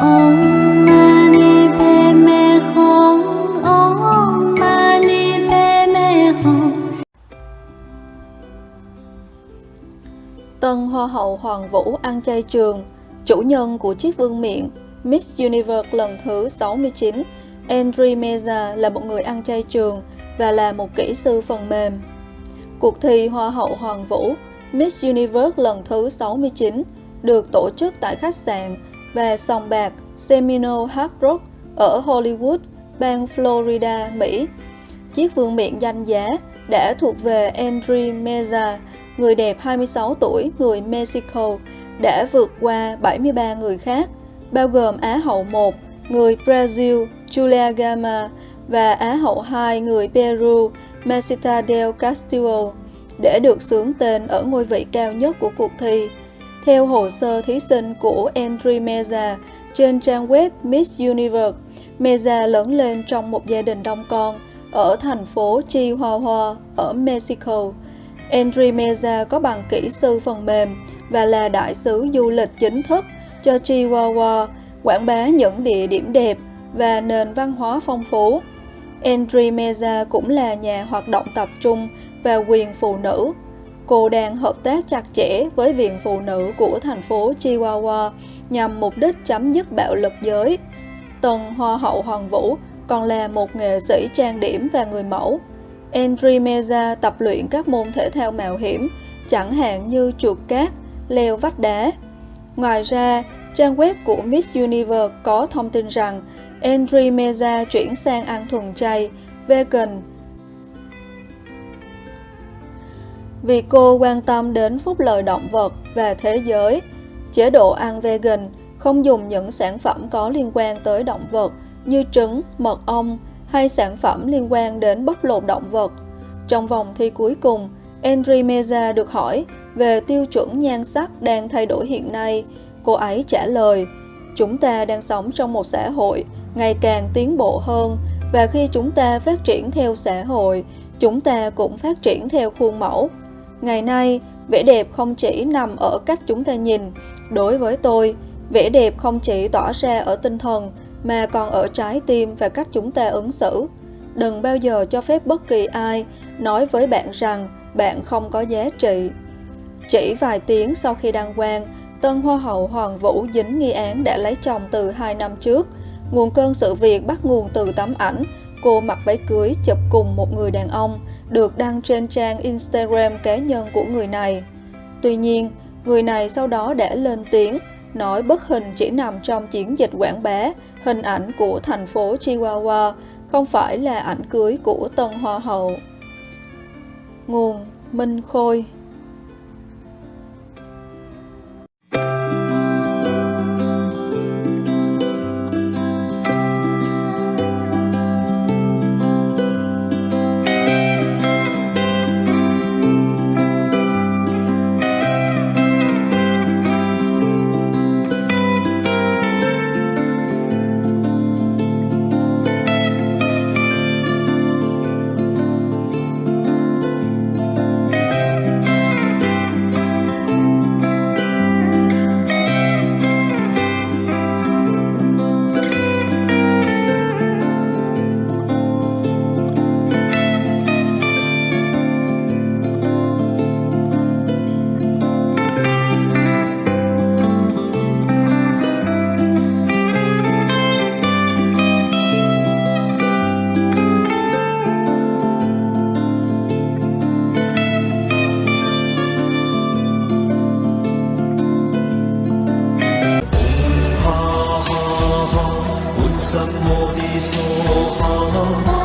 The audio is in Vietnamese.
Tân Hoa hậu Hoàng Vũ ăn chay trường, chủ nhân của chiếc vương miện Miss Universe lần thứ 69, Andri Meza là một người ăn chay trường và là một kỹ sư phần mềm. Cuộc thi Hoa hậu Hoàng Vũ Miss Universe lần thứ 69 được tổ chức tại khách sạn và sòng bạc Seminole Hard Rock ở Hollywood, bang Florida, Mỹ. Chiếc vương miện danh giá đã thuộc về Andri Meza, người đẹp 26 tuổi, người Mexico, đã vượt qua 73 người khác, bao gồm Á hậu 1, người Brazil, Julia Gama, và Á hậu 2, người Peru, Mesita del Castillo, để được sướng tên ở ngôi vị cao nhất của cuộc thi. Theo hồ sơ thí sinh của Andri Meza trên trang web Miss Universe, Meza lớn lên trong một gia đình đông con ở thành phố Chihuahua ở Mexico. Andri Meza có bằng kỹ sư phần mềm và là đại sứ du lịch chính thức cho Chihuahua, quảng bá những địa điểm đẹp và nền văn hóa phong phú. Andri Meza cũng là nhà hoạt động tập trung và quyền phụ nữ. Cô đang hợp tác chặt chẽ với Viện Phụ nữ của thành phố Chihuahua nhằm mục đích chấm dứt bạo lực giới. Tần Hoa hậu Hoàng Vũ còn là một nghệ sĩ trang điểm và người mẫu. Andri Meza tập luyện các môn thể thao mạo hiểm, chẳng hạn như chuột cát, leo vách đá. Ngoài ra, trang web của Miss Universe có thông tin rằng Andri Meza chuyển sang ăn thuần chay, vegan. Vì cô quan tâm đến phúc lợi động vật và thế giới, chế độ ăn vegan không dùng những sản phẩm có liên quan tới động vật như trứng, mật ong hay sản phẩm liên quan đến bóc lột động vật. Trong vòng thi cuối cùng, Andri Meza được hỏi về tiêu chuẩn nhan sắc đang thay đổi hiện nay. Cô ấy trả lời, chúng ta đang sống trong một xã hội ngày càng tiến bộ hơn và khi chúng ta phát triển theo xã hội, chúng ta cũng phát triển theo khuôn mẫu. Ngày nay, vẻ đẹp không chỉ nằm ở cách chúng ta nhìn. Đối với tôi, vẻ đẹp không chỉ tỏ ra ở tinh thần mà còn ở trái tim và cách chúng ta ứng xử. Đừng bao giờ cho phép bất kỳ ai nói với bạn rằng bạn không có giá trị. Chỉ vài tiếng sau khi đăng quang, Tân Hoa hậu Hoàng Vũ dính nghi án đã lấy chồng từ 2 năm trước. Nguồn cơn sự việc bắt nguồn từ tấm ảnh cô mặc váy cưới chụp cùng một người đàn ông được đăng trên trang Instagram cá nhân của người này. Tuy nhiên, người này sau đó đã lên tiếng nói bức hình chỉ nằm trong chiến dịch quảng bá hình ảnh của thành phố Chihuahua, không phải là ảnh cưới của Tân Hoa hậu. Nguồn Minh Khôi 三么的所好？